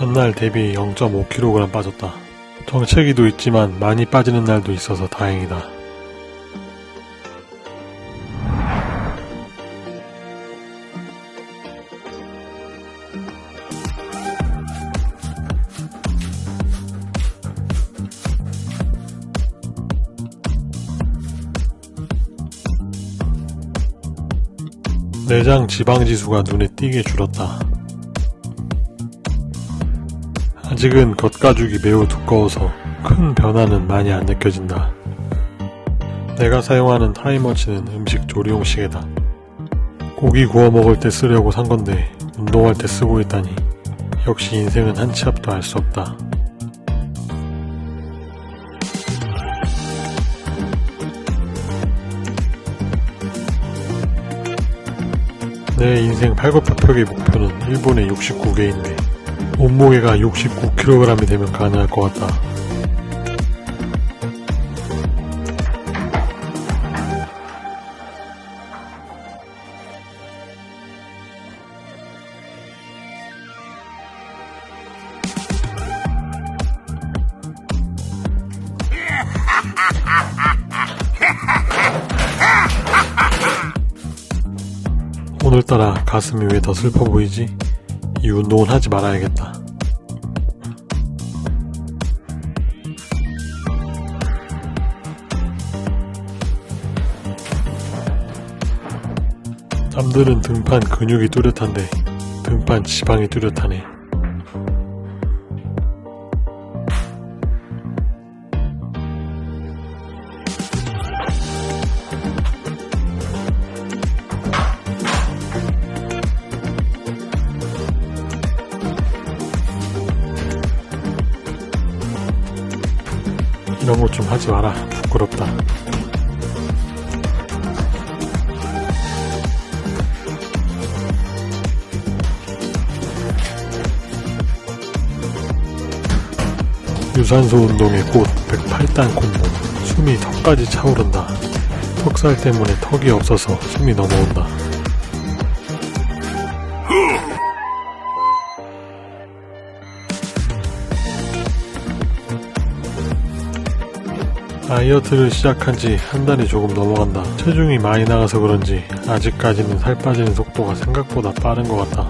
전날 대비 0.5kg 빠졌다. 정체기도 있지만 많이 빠지는 날도 있어서 다행이다. 내장 지방 지수가 눈에 띄게 줄었다. 아직은 겉가죽이 매우 두꺼워서 큰 변화는 많이 안 느껴진다. 내가 사용하는 타이머치는 음식 조리용 시계다. 고기 구워 먹을 때 쓰려고 산 건데 운동할 때 쓰고 있다니 역시 인생은 한 치 앞도 알 수 없다. 내 인생 팔굽혀펴기 목표는 일본의 69개인데 몸무게가 69kg이 되면 가능할 것 같다. 오늘따라 가슴이 왜 더 슬퍼 보이지? 이 운동은 하지 말아야겠다. 남들은 등판 근육이 뚜렷한데 등판 지방이 뚜렷하네. 이런 거 좀 하지 마라. 부끄럽다. 유산소 운동의 꽃 108단 콤보 숨이 턱까지 차오른다 턱살 때문에 턱이 없어서 숨이 넘어온다 다이어트를 시작한 지 한 달이 조금 넘어간다 체중이 많이 나가서 그런지 아직까지는 살 빠지는 속도가 생각보다 빠른 것 같다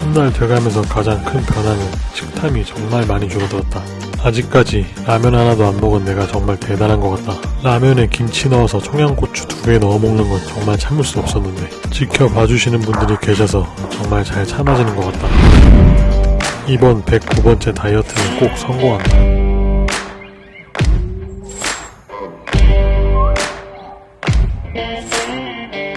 한 달 돼가면서 가장 큰 변화는 식탐이 정말 많이 줄어들었다 아직까지 라면 하나도 안 먹은 내가 정말 대단한 것 같다. 라면에 김치 넣어서 청양고추 두 개 넣어 먹는 건 정말 참을 수 없었는데 지켜봐 주시는 분들이 계셔서 정말 잘 참아지는 것 같다. 이번 109번째 다이어트는 꼭 성공한다. Yeah.